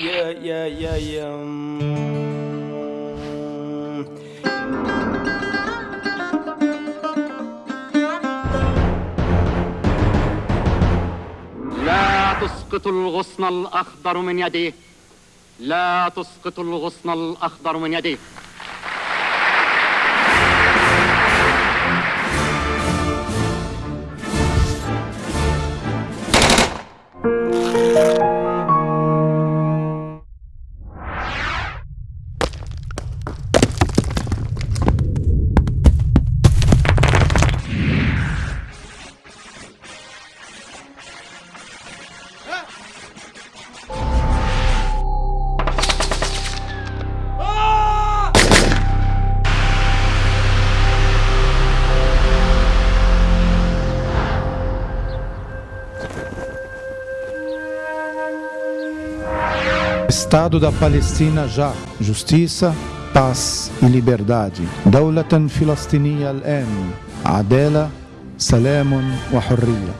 يا يا يا يا. تسقط الغصن الأخضر من يديه لا تسقط الغصن الأخضر من يديه Estado da Palestina já, justiça, paz e liberdade. دولة فلسطينية الآن عدالة سلام وحرية